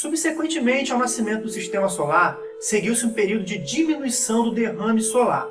Subsequentemente ao nascimento do Sistema Solar, seguiu-se um período de diminuição do derrame solar.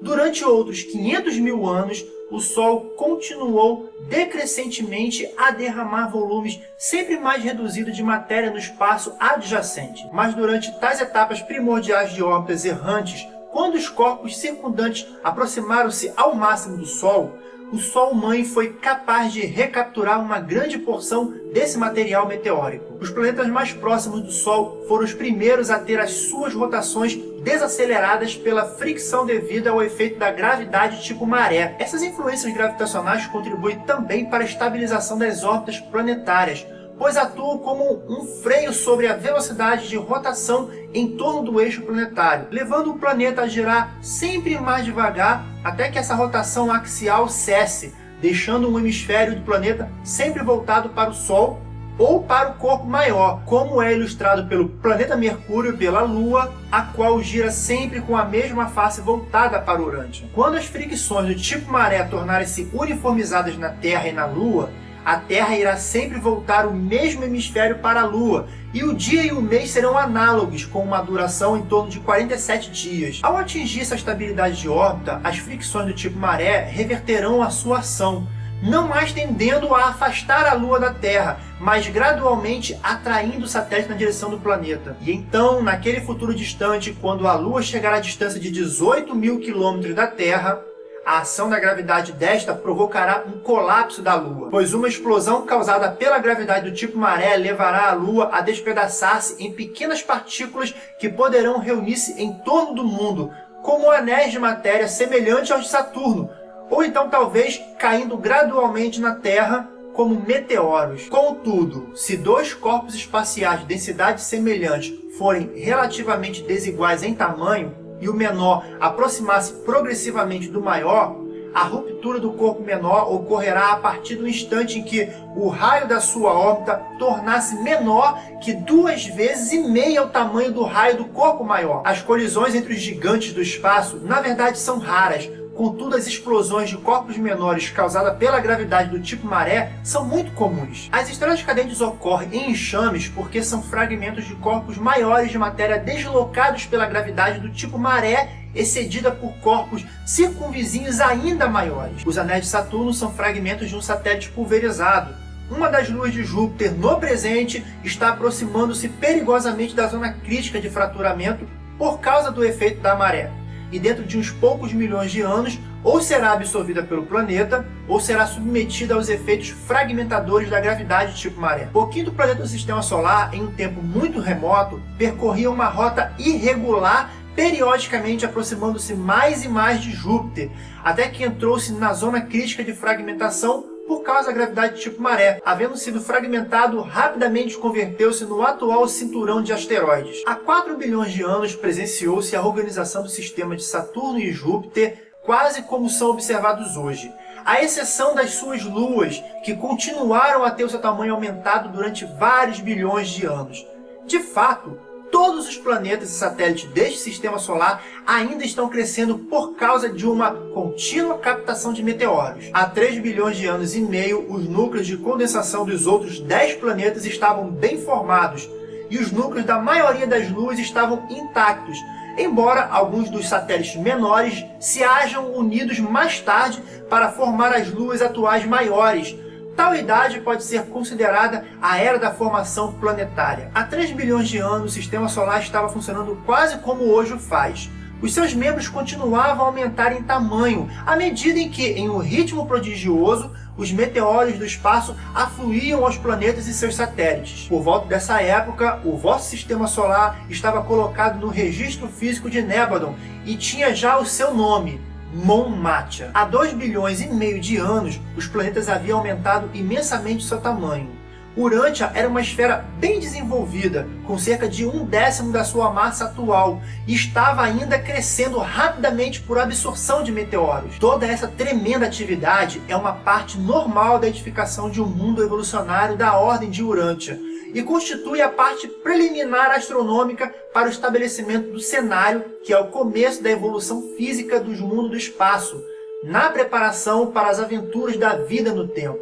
Durante outros 500 mil anos, o Sol continuou decrescentemente a derramar volumes sempre mais reduzidos de matéria no espaço adjacente. Mas durante tais etapas primordiais de órbitas errantes, quando os corpos circundantes aproximaram-se ao máximo do Sol, o Sol-mãe foi capaz de recapturar uma grande porção desse material meteórico. Os planetas mais próximos do Sol foram os primeiros a ter as suas rotações desaceleradas pela fricção devida ao efeito da gravidade tipo maré. Essas influências gravitacionais contribuem também para a estabilização das órbitas planetárias, pois atuam como um freio sobre a velocidade de rotação em torno do eixo planetário, levando o planeta a girar sempre mais devagar até que essa rotação axial cesse, deixando um hemisfério do planeta sempre voltado para o Sol ou para o corpo maior, como é ilustrado pelo planeta Mercúrio e pela Lua, a qual gira sempre com a mesma face voltada para Urântia. Quando as fricções do tipo maré tornarem-se uniformizadas na Terra e na Lua, a Terra irá sempre voltar o mesmo hemisfério para a Lua, e o dia e o mês serão análogos, com uma duração em torno de 47 dias. Ao atingir essa estabilidade de órbita, as fricções do tipo maré reverterão a sua ação, não mais tendendo a afastar a Lua da Terra, mas gradualmente atraindo o satélite na direção do planeta. E então, naquele futuro distante, quando a Lua chegar à distância de 18 mil quilômetros da Terra, a ação da gravidade desta provocará um colapso da Lua, pois uma explosão causada pela gravidade do tipo maré levará a Lua a despedaçar-se em pequenas partículas que poderão reunir-se em torno do mundo, como anéis de matéria semelhantes aos de Saturno, ou então talvez caindo gradualmente na Terra como meteoros. Contudo, se dois corpos espaciais de densidade semelhante forem relativamente desiguais em tamanho, e o menor aproximar-se progressivamente do maior, a ruptura do corpo menor ocorrerá a partir do instante em que o raio da sua órbita tornasse menor que duas vezes e meia o tamanho do raio do corpo maior. As colisões entre os gigantes do espaço, na verdade, são raras, Contudo, as explosões de corpos menores causadas pela gravidade do tipo maré são muito comuns. As estrelas cadentes ocorrem em enxames porque são fragmentos de corpos maiores de matéria deslocados pela gravidade do tipo maré excedida por corpos circunvizinhos ainda maiores. Os anéis de Saturno são fragmentos de um satélite pulverizado. Uma das luas de Júpiter, no presente, está aproximando-se perigosamente da zona crítica de fraturamento por causa do efeito da maré e dentro de uns poucos milhões de anos ou será absorvida pelo planeta ou será submetida aos efeitos fragmentadores da gravidade tipo maré. O quinto planeta do Sistema Solar, em um tempo muito remoto, percorria uma rota irregular periodicamente aproximando-se mais e mais de Júpiter, até que entrou-se na zona crítica de fragmentação por causa da gravidade tipo maré. Havendo sido fragmentado, rapidamente converteu-se no atual cinturão de asteroides. Há 4 bilhões de anos presenciou-se a organização do sistema de Saturno e Júpiter, quase como são observados hoje. À exceção das suas luas, que continuaram a ter o seu tamanho aumentado durante vários bilhões de anos. De fato, todos os planetas e satélites deste sistema solar ainda estão crescendo por causa de uma contínua captação de meteoros. Há 3 bilhões de anos e meio, os núcleos de condensação dos outros 10 planetas estavam bem formados, e os núcleos da maioria das luas estavam intactos, embora alguns dos satélites menores se hajam unidos mais tarde para formar as luas atuais maiores, Tal idade pode ser considerada a era da formação planetária. Há 3 bilhões de anos, o Sistema Solar estava funcionando quase como hoje o faz. Os seus membros continuavam a aumentar em tamanho, à medida em que, em um ritmo prodigioso, os meteoros do espaço afluíam aos planetas e seus satélites. Por volta dessa época, o vosso sistema solar estava colocado no registro físico de Nébadon e tinha já o seu nome, Monmatia. Há 2 bilhões e meio de anos, os planetas haviam aumentado imensamente seu tamanho. Urântia era uma esfera bem desenvolvida, com cerca de um décimo da sua massa atual, e estava ainda crescendo rapidamente por absorção de meteoros. Toda essa tremenda atividade é uma parte normal da edificação de um mundo evolucionário da ordem de Urântia, e constitui a parte preliminar astronômica para o estabelecimento do cenário, que é o começo da evolução física dos mundos do espaço, na preparação para as aventuras da vida no tempo.